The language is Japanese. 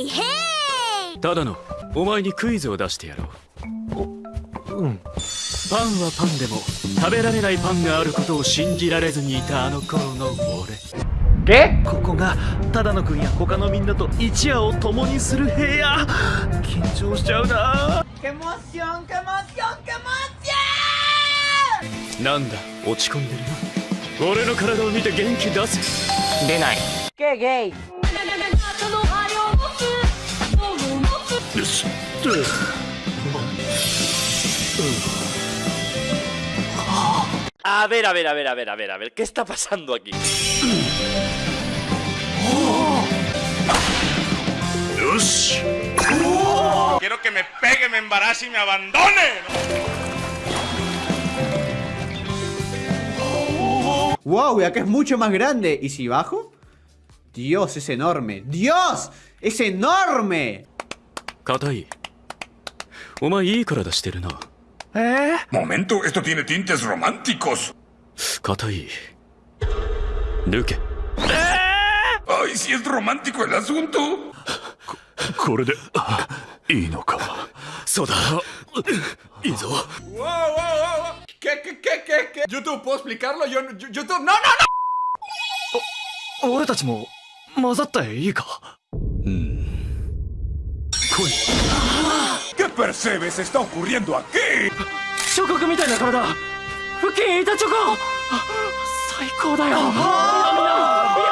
イヘイ。ただのお前にクイズを出してやろう。うん。パンはパンでも食べられないパンがあることを信じられずにいたあの頃の俺。えここが只野くんや他のみんなと一夜を共にする部屋。緊張しちゃうな。なんだ落ち込んでるな。俺の体を見て元気出せ。出ない。ゲイゲイ A ver, a ver, a ver, a ver, a ver, a ver, ¿qué está pasando aquí? Quiero que me pegue, me embarace y me abandone. Wow, ya que es mucho más grande. ¿Y si bajo? Dios, es enorme. ¡Dios! ¡Es enorme! 硬い。お前いい体してるな。ええ、モメントエストティネティンテスロマンティコスたい。抜けええー、あいシエスロマンティコエラスウントこれでいいのか？そうだ。いいぞ。わあわあわ。あけけけけけ。YouTube ポスピカルロ YouTube ノノノ俺たちも混ざったいいか？うん。声 ¿Qué percebes está ocurriendo aquí? ¡Shokoku mi taina karada! ¡Fukin Itachoco! ¡Saiko da ah. yo! ¡Mina!